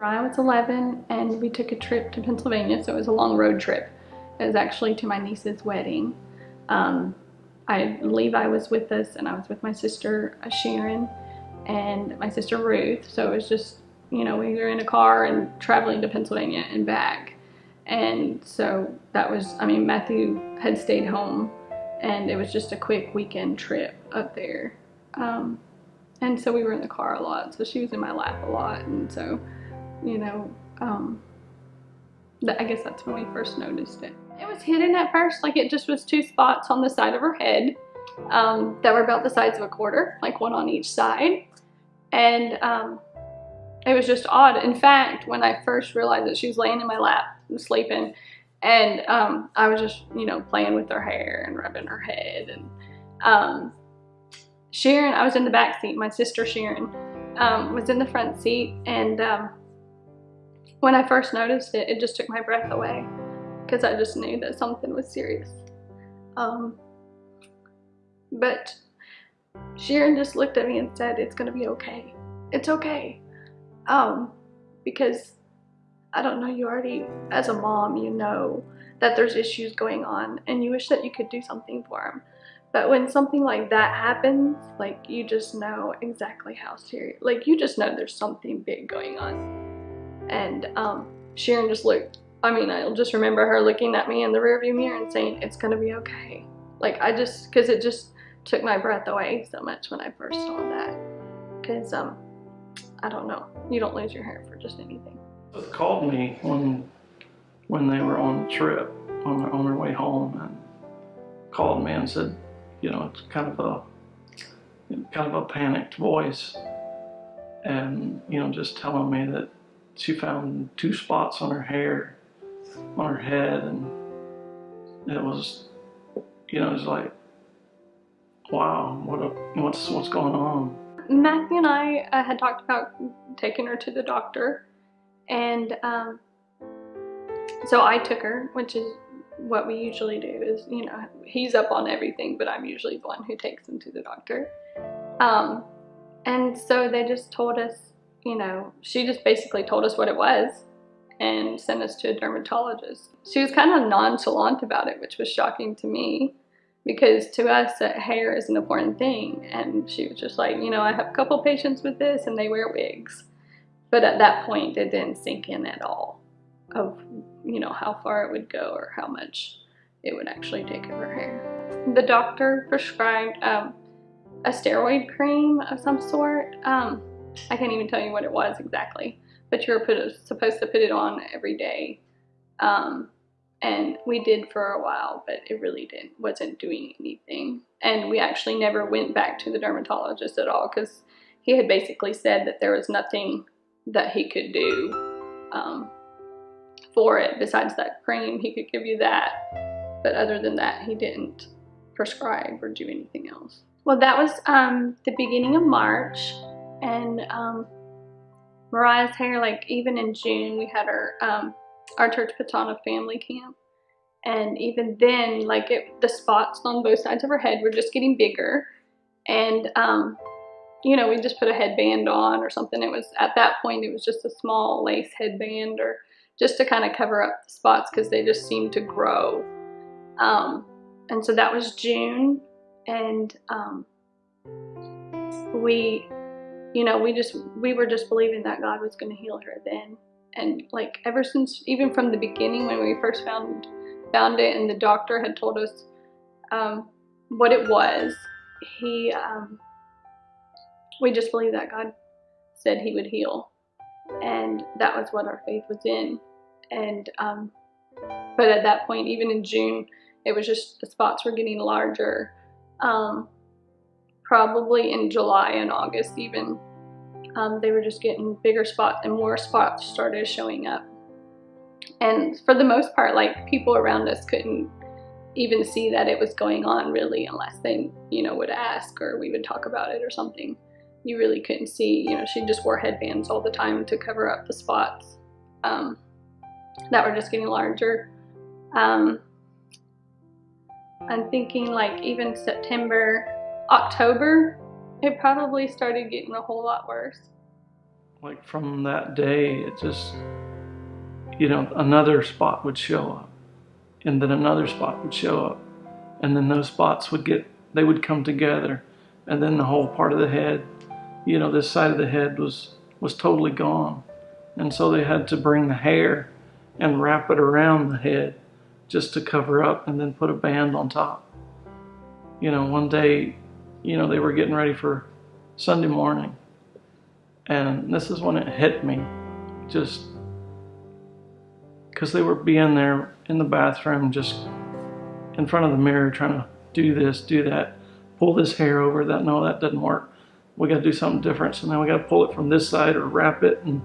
I was 11 and we took a trip to Pennsylvania, so it was a long road trip. It was actually to my niece's wedding. Um, I Levi was with us and I was with my sister uh, Sharon and my sister Ruth. So it was just, you know, we were in a car and traveling to Pennsylvania and back. And so that was, I mean, Matthew had stayed home and it was just a quick weekend trip up there. Um, and so we were in the car a lot. So she was in my lap a lot. And so you know, um, I guess that's when we first noticed it. It was hidden at first, like it just was two spots on the side of her head um, that were about the size of a quarter, like one on each side. And um, it was just odd. In fact, when I first realized that she was laying in my lap sleeping, and um, I was just, you know, playing with her hair and rubbing her head. And um, Sharon, I was in the back seat. My sister Sharon um, was in the front seat, and um, when I first noticed it, it just took my breath away because I just knew that something was serious. Um, but Sharon just looked at me and said, it's gonna be okay. It's okay. Um, because I don't know, you already, as a mom, you know that there's issues going on and you wish that you could do something for them. But when something like that happens, like you just know exactly how serious, like you just know there's something big going on. And um, Sharon just looked, I mean, I'll just remember her looking at me in the rearview mirror and saying, it's gonna be okay. Like I just, cause it just took my breath away so much when I first saw that. Cause um, I don't know, you don't lose your hair for just anything. They called me when, when they were on the trip, on their, on their way home and called me and said, you know, it's kind of a, kind of a panicked voice and, you know, just telling me that she found two spots on her hair, on her head, and it was, you know, it was like, wow, what a, what's what's going on? Matthew and I uh, had talked about taking her to the doctor, and um, so I took her, which is what we usually do. Is you know he's up on everything, but I'm usually the one who takes him to the doctor. Um, and so they just told us you know, she just basically told us what it was and sent us to a dermatologist. She was kind of nonchalant about it, which was shocking to me because to us, uh, hair is an important thing. And she was just like, you know, I have a couple patients with this and they wear wigs. But at that point, it didn't sink in at all of, you know, how far it would go or how much it would actually take of her hair. The doctor prescribed um, a steroid cream of some sort. Um, I can't even tell you what it was exactly, but you were put, supposed to put it on every day. Um, and we did for a while, but it really didn't, wasn't doing anything. And we actually never went back to the dermatologist at all because he had basically said that there was nothing that he could do um, for it besides that cream. He could give you that, but other than that, he didn't prescribe or do anything else. Well, that was um, the beginning of March and um, Mariah's hair, like even in June, we had our um, our church Patana family camp, and even then, like it, the spots on both sides of her head were just getting bigger, and um, you know, we just put a headband on or something. It was at that point, it was just a small lace headband or just to kind of cover up the spots because they just seemed to grow. Um, and so that was June, and um, we you know, we just, we were just believing that God was going to heal her then. And like ever since, even from the beginning when we first found, found it and the doctor had told us um, what it was, he, um, we just believed that God said he would heal. And that was what our faith was in. And, um, but at that point, even in June, it was just the spots were getting larger. Um, probably in July and August even. Um, they were just getting bigger spots and more spots started showing up. And for the most part, like people around us couldn't even see that it was going on really unless they, you know, would ask or we would talk about it or something. You really couldn't see, you know, she just wore headbands all the time to cover up the spots um, that were just getting larger. Um, I'm thinking like even September, October, it probably started getting a whole lot worse. like from that day, it just, you know, another spot would show up, and then another spot would show up, and then those spots would get, they would come together, and then the whole part of the head, you know, this side of the head was was totally gone, and so they had to bring the hair and wrap it around the head just to cover up, and then put a band on top. You know, one day, you know, they were getting ready for Sunday morning and this is when it hit me, just because they were being there in the bathroom, just in front of the mirror, trying to do this, do that, pull this hair over. That no, that doesn't work. We got to do something different. So now we got to pull it from this side or wrap it, and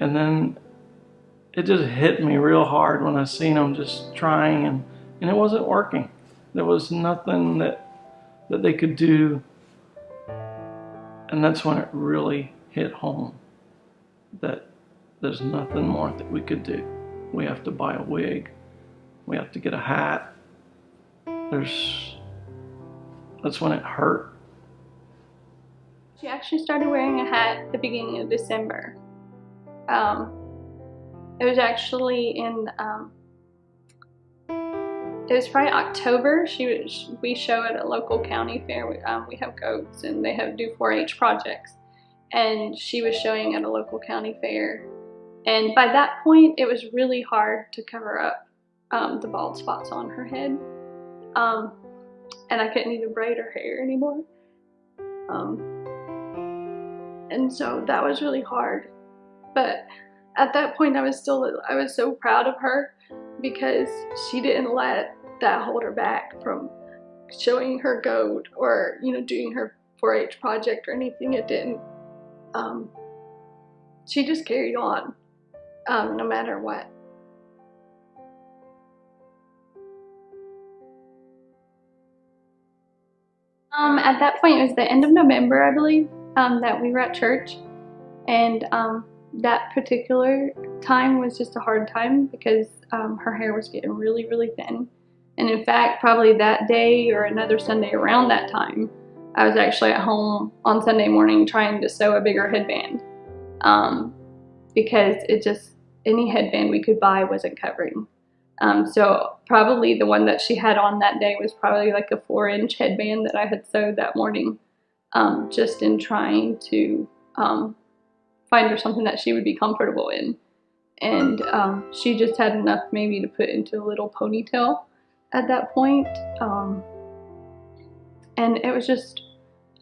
and then it just hit me real hard when I seen them just trying, and and it wasn't working. There was nothing that that they could do and that's when it really hit home that there's nothing more that we could do. We have to buy a wig. We have to get a hat. There's, that's when it hurt. She actually started wearing a hat at the beginning of December. Um, it was actually in um, it was probably October. She was, we show at a local county fair. We, um, we have goats and they have do 4-H projects. And she was showing at a local county fair. And by that point, it was really hard to cover up um, the bald spots on her head. Um, and I couldn't even braid her hair anymore. Um, and so that was really hard. But at that point, I was still, I was so proud of her because she didn't let that hold her back from showing her goat or, you know, doing her 4-H project or anything. It didn't. Um, she just carried on um, no matter what. Um, at that point, it was the end of November, I believe, um, that we were at church. And um, that particular time was just a hard time because um, her hair was getting really, really thin. And in fact, probably that day or another Sunday around that time, I was actually at home on Sunday morning trying to sew a bigger headband um, because it just, any headband we could buy wasn't covering. Um, so probably the one that she had on that day was probably like a four inch headband that I had sewed that morning um, just in trying to um, find her something that she would be comfortable in. And um, she just had enough maybe to put into a little ponytail at that point. Um, and it was just,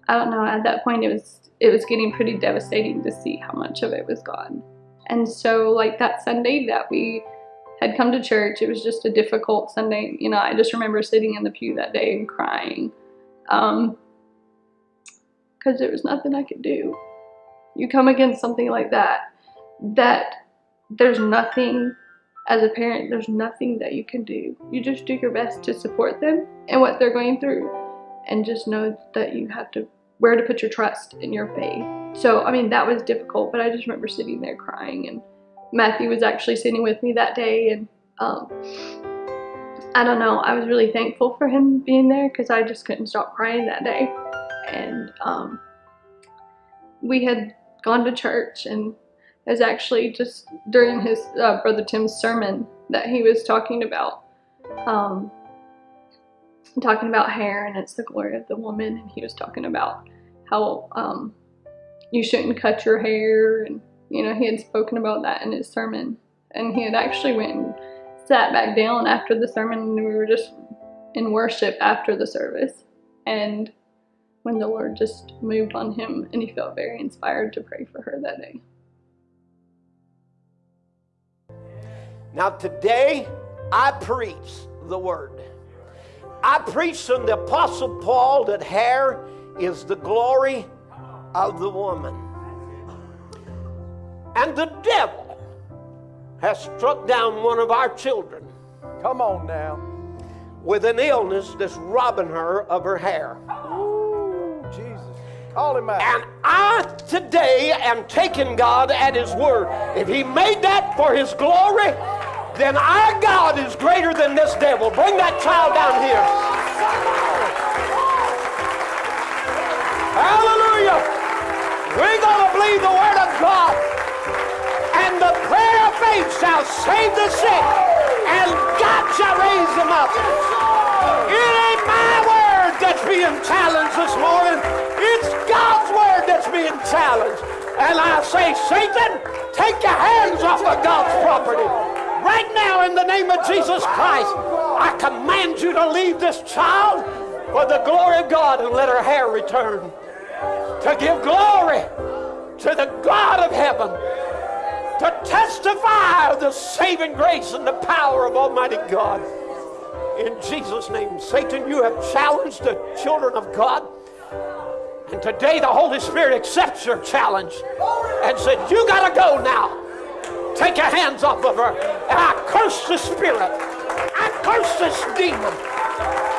I don't know, at that point it was, it was getting pretty devastating to see how much of it was gone. And so like that Sunday that we had come to church, it was just a difficult Sunday. You know, I just remember sitting in the pew that day and crying. Um, because there was nothing I could do you come against something like that, that there's nothing, as a parent, there's nothing that you can do. You just do your best to support them and what they're going through and just know that you have to, where to put your trust in your faith. So, I mean, that was difficult, but I just remember sitting there crying and Matthew was actually sitting with me that day and um, I don't know, I was really thankful for him being there because I just couldn't stop crying that day. And um, we had gone to church and it was actually just during his uh, brother Tim's sermon that he was talking about um, talking about hair and it's the glory of the woman. And he was talking about how um, you shouldn't cut your hair. And you know he had spoken about that in his sermon. And he had actually went and sat back down after the sermon and we were just in worship after the service. And when the Lord just moved on him and he felt very inspired to pray for her that day. Now, today I preach the word. I preach from the Apostle Paul that hair is the glory of the woman. And the devil has struck down one of our children. Come on now. With an illness that's robbing her of her hair. Ooh, Jesus. Call him out. And I today am taking God at His word. If He made that for His glory, then our God is greater than this devil. Bring that child down here. Hallelujah. We're going to believe the word of God. And the prayer of faith shall save the sick, and God shall raise them up. It ain't my word that's being challenged this morning. It's God's word that's being challenged. And I say, Satan, take your hands off of God's property. Right now, in the name of Jesus Christ, I command you to leave this child for the glory of God and let her hair return. To give glory to the God of heaven. To testify of the saving grace and the power of Almighty God. In Jesus' name, Satan, you have challenged the children of God. And today the Holy Spirit accepts your challenge and said, You got to go now. Take your hands off of her. And I curse the spirit. I curse this demon.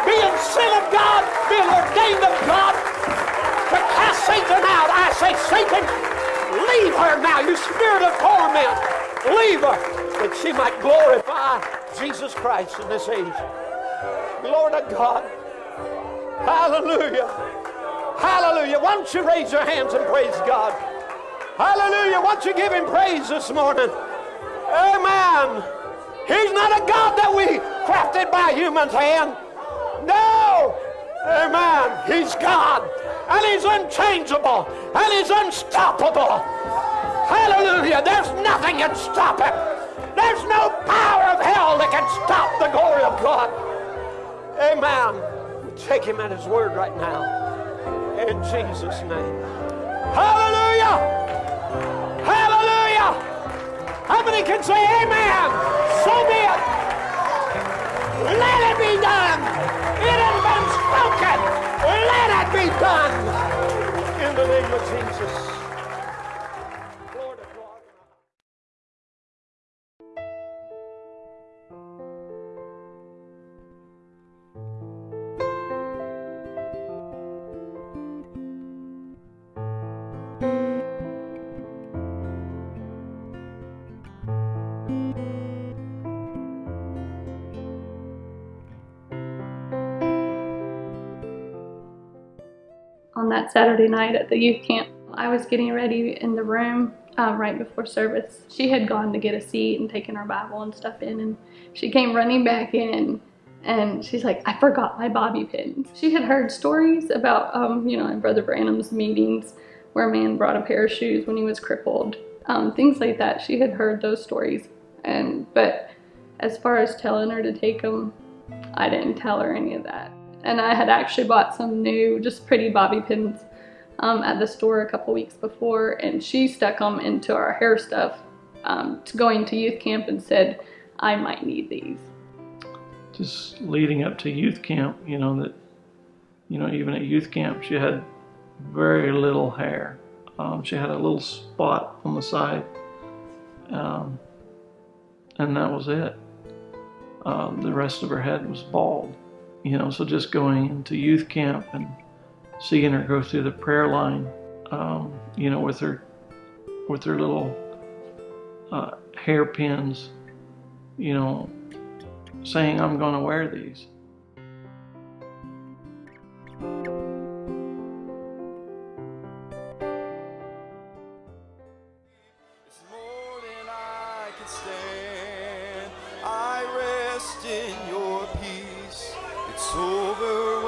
Being sent of God, being ordained of God to cast Satan out. I say, Satan, leave her now, you spirit of torment. Leave her that she might glorify Jesus Christ in this age. Glory to God. Hallelujah. Hallelujah. Why don't you raise your hands and praise God? Hallelujah. Why don't you give him praise this morning? Amen. He's not a God that we crafted by human's hand. No. Amen. He's God. And he's unchangeable. And he's unstoppable. Hallelujah. There's nothing can stop him. There's no power of hell that can stop the glory of God. Amen. Take him at his word right now. In Jesus' name. Hallelujah. How many can say amen? So be it. Let it be done. It has been spoken. Let it be done. In the name of Jesus. That Saturday night at the youth camp. I was getting ready in the room uh, right before service. She had gone to get a seat and taken her Bible and stuff in, and she came running back in. And she's like, I forgot my bobby pins. She had heard stories about, um, you know, in Brother Branham's meetings where a man brought a pair of shoes when he was crippled, um, things like that. She had heard those stories, and but as far as telling her to take them, I didn't tell her any of that and I had actually bought some new, just pretty bobby pins um, at the store a couple weeks before, and she stuck them into our hair stuff um, to going to youth camp and said, I might need these. Just leading up to youth camp, you know, that, you know, even at youth camp, she had very little hair. Um, she had a little spot on the side, um, and that was it. Uh, the rest of her head was bald you know, so just going into youth camp and seeing her go through the prayer line, um, you know, with her with her little uh, hairpins, you know, saying, "I'm going to wear these." It's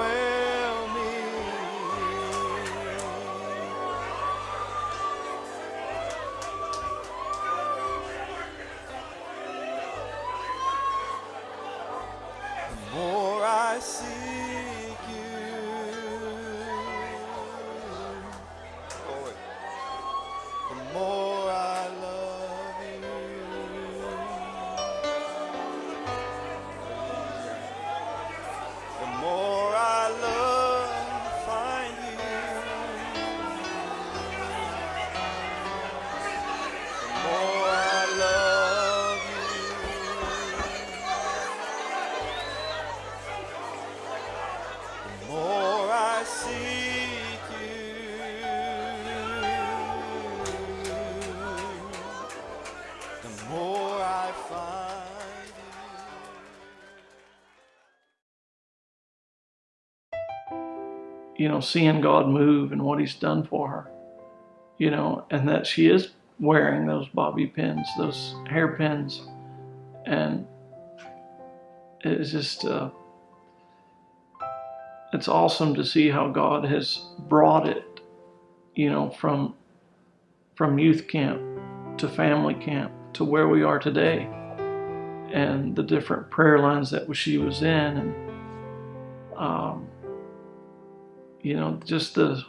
you. Know, seeing God move and what He's done for her. you know, and that she is wearing those bobby pins, those hairpins, and it's just uh, it's awesome to see how God has brought it, you know, from from youth camp to family camp to where we are today, and the different prayer lines that she was in, and um, you know, just the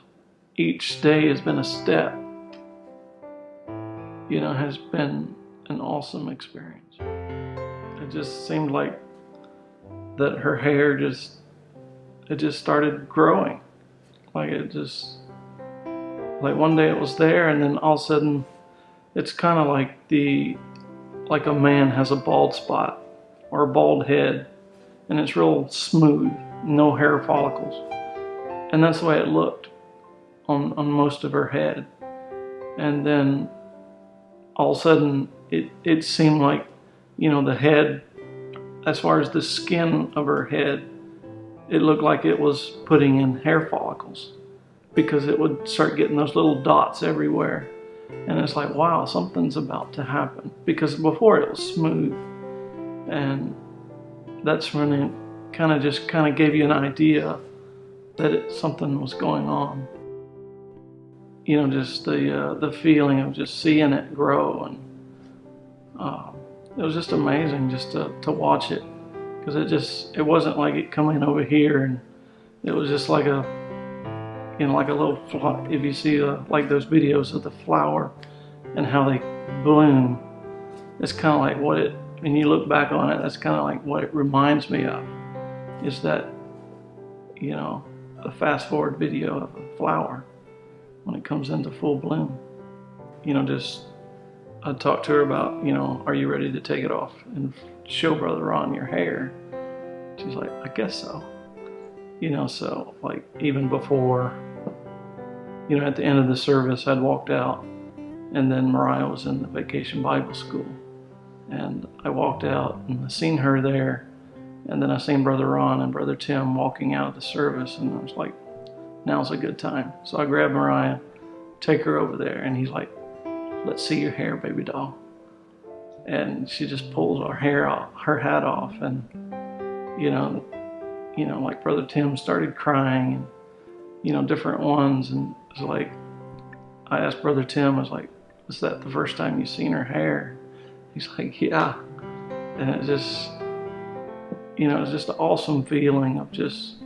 each day has been a step. You know, has been an awesome experience. It just seemed like that her hair just it just started growing. Like it just like one day it was there and then all of a sudden it's kind of like the like a man has a bald spot or a bald head and it's real smooth, no hair follicles. And that's the way it looked on, on most of her head. And then all of a sudden it, it seemed like, you know, the head, as far as the skin of her head, it looked like it was putting in hair follicles because it would start getting those little dots everywhere. And it's like, wow, something's about to happen. Because before it was smooth. And that's when it kind of just kind of gave you an idea that it, something was going on. You know, just the uh, the feeling of just seeing it grow, and uh, it was just amazing just to, to watch it because it just it wasn't like it coming over here, and it was just like a you know like a little if you see uh, like those videos of the flower and how they bloom, it's kind of like what it when you look back on it, that's kind of like what it reminds me of is that you know a fast forward video of a flower when it comes into full bloom. You know, just I talked to her about, you know, are you ready to take it off and show Brother Ron your hair? She's like, I guess so. You know, so like even before, you know, at the end of the service, I'd walked out and then Mariah was in the vacation Bible school. And I walked out and I seen her there and then I seen Brother Ron and Brother Tim walking out of the service, and I was like, now's a good time. So I grabbed Mariah, take her over there, and he's like, let's see your hair, baby doll. And she just pulls her hair off, her hat off, and you know, you know, like Brother Tim started crying, and you know, different ones, and it's like, I asked Brother Tim, I was like, was that the first time you seen her hair? He's like, yeah, and it just you know, it's just an awesome feeling of just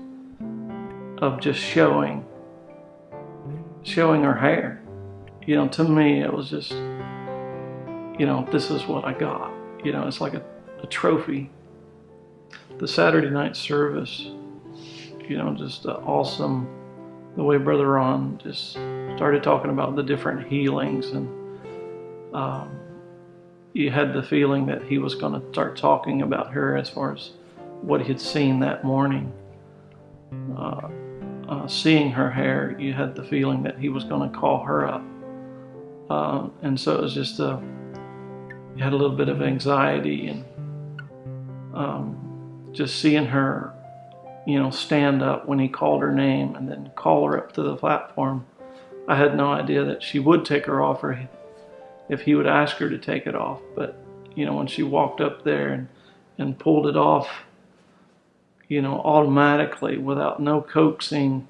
of just showing showing her hair. You know, to me it was just you know, this is what I got. You know, it's like a, a trophy. The Saturday night service, you know, just awesome the way Brother Ron just started talking about the different healings and um, you had the feeling that he was going to start talking about her as far as what he had seen that morning. Uh, uh, seeing her hair, you had the feeling that he was going to call her up. Uh, and so it was just a, you had a little bit of anxiety and um, just seeing her, you know, stand up when he called her name and then call her up to the platform. I had no idea that she would take her off or if he would ask her to take it off. But, you know, when she walked up there and, and pulled it off, you know, automatically without no coaxing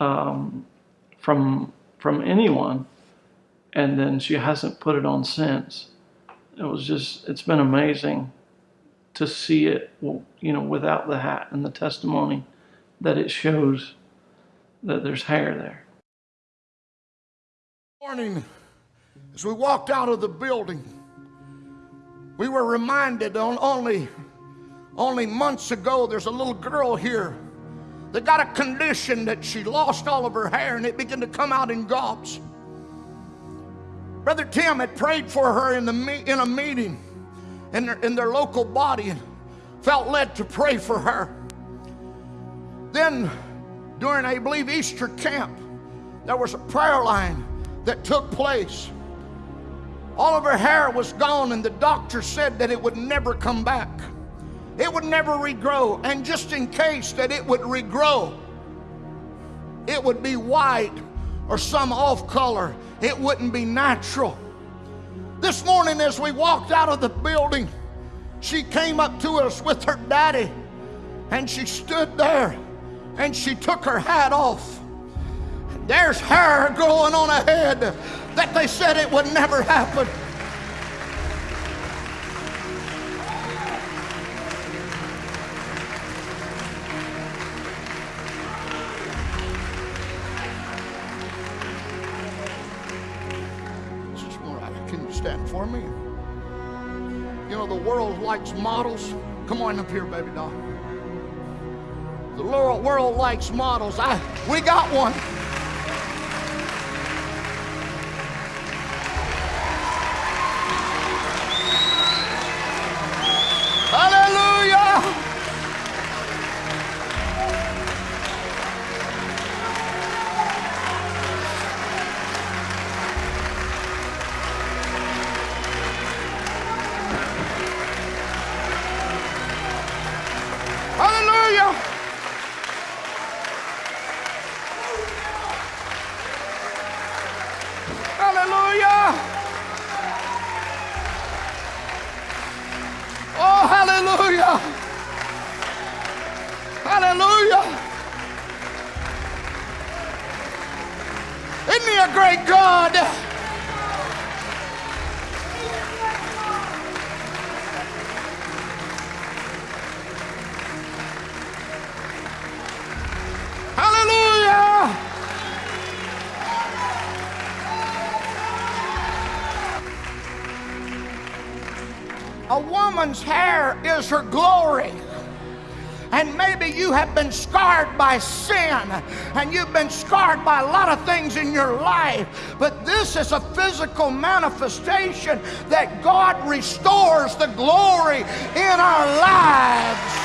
um, from from anyone. And then she hasn't put it on since. It was just, it's been amazing to see it, you know, without the hat and the testimony that it shows that there's hair there. Morning, as we walked out of the building, we were reminded on only only months ago, there's a little girl here that got a condition that she lost all of her hair and it began to come out in gobs. Brother Tim had prayed for her in, the, in a meeting in their, in their local body and felt led to pray for her. Then, during, I believe, Easter camp, there was a prayer line that took place. All of her hair was gone, and the doctor said that it would never come back. It would never regrow. And just in case that it would regrow, it would be white or some off color. It wouldn't be natural. This morning, as we walked out of the building, she came up to us with her daddy and she stood there and she took her hat off. There's hair growing on her head that they said it would never happen. Likes models. Come on up here, baby doll. The world likes models. I, we got one. A woman's hair is her glory. And maybe you have been scarred by sin and you've been scarred by a lot of things in your life. But this is a physical manifestation that God restores the glory in our lives.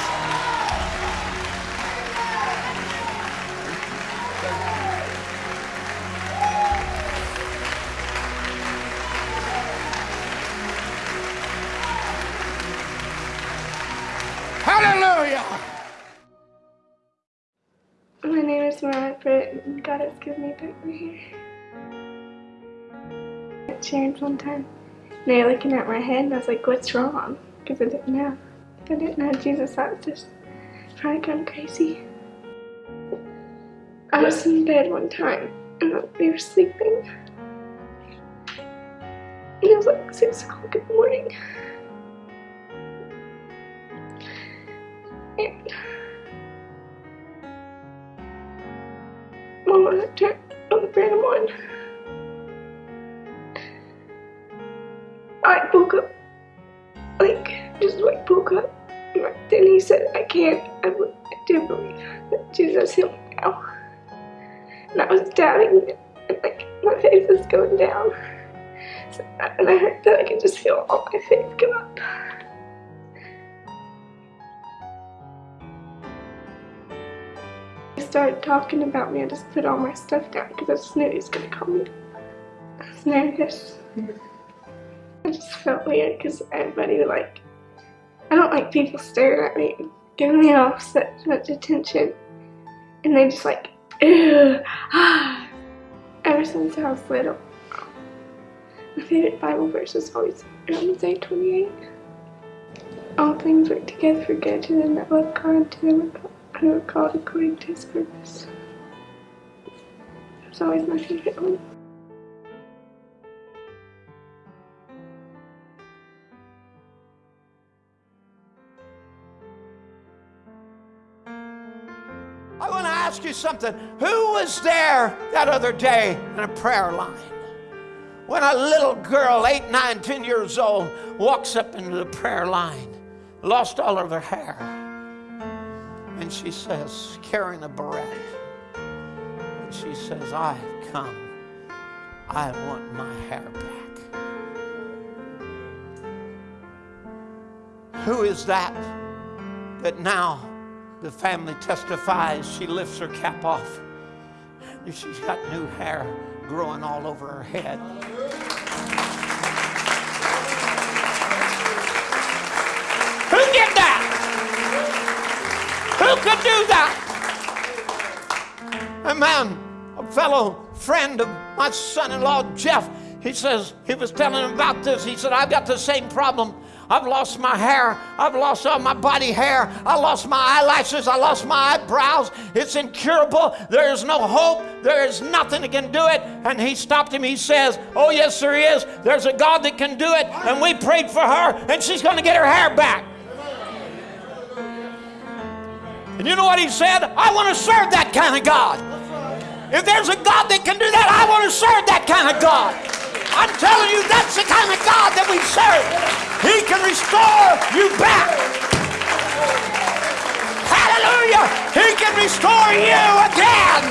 One time, and they were looking at my head, and I was like, what's wrong? Because I didn't know. I didn't know Jesus. I was just probably going crazy. I was in bed one time, and we were sleeping. And it was like 6 o'clock in the morning. And Mama turned on the random one. I woke up, like, just like woke up. Then he said, I can't, I, I do believe that Jesus healed me now. And I was doubting it, and like, my faith was going down. So, and I heard that I could just feel all my faith come up. He started talking about me. I just put all my stuff down because I just knew he was going to call me. I was nervous. I just felt weird because everybody like, I don't like people staring at me giving me all such much attention. And they just like, ew, ah. Ever since I was little, my favorite Bible verse was always Romans 8 28. All things work together for good to them that love God, to them who are called according to his purpose. That's always my favorite one. You something. Who was there that other day in a prayer line? When a little girl, eight, nine, ten years old, walks up into the prayer line, lost all of her hair, and she says, carrying a barrette, and she says, I come. I want my hair back. Who is that that now the family testifies she lifts her cap off she's got new hair growing all over her head. Who did that? Who could do that? A man, a fellow friend of my son in law, Jeff, he says, he was telling him about this. He said, I've got the same problem. I've lost my hair. I've lost all my body hair. I lost my eyelashes. I lost my eyebrows. It's incurable. There is no hope. There is nothing that can do it. And he stopped him. He says, Oh, yes, there is. There's a God that can do it. And we prayed for her, and she's going to get her hair back. And you know what he said? I want to serve that kind of God. If there's a God that can do that, I want to serve that kind of God. I'm telling you, that's the kind of God that we serve. He can restore you back. Hallelujah. He can restore you again.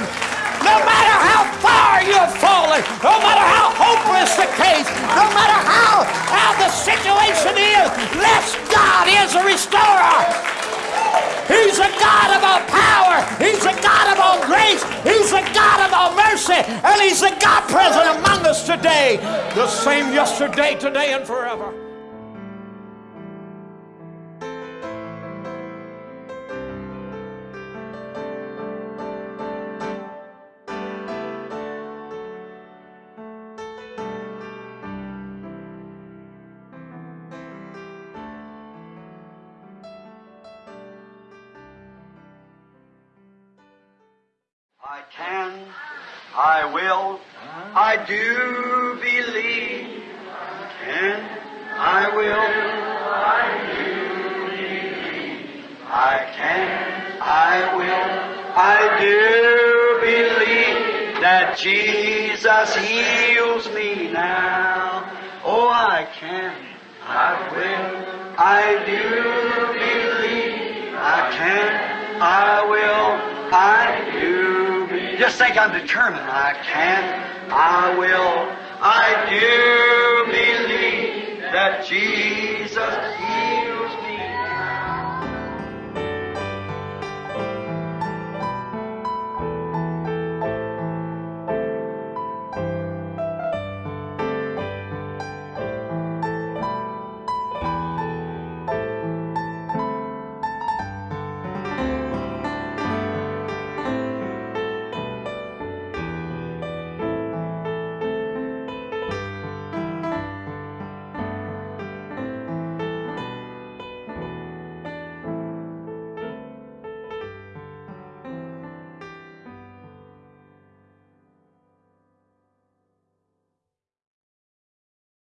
No matter how far you have fallen, no matter how hopeless the case, no matter how, how the situation is, less God is a restorer. He's a God of all power. He's a God of all grace. He's a God of all mercy. And He's a God present among us today. The same yesterday, today, and forever. I do believe. Just think I'm determined. I can, I will, I do believe that Jesus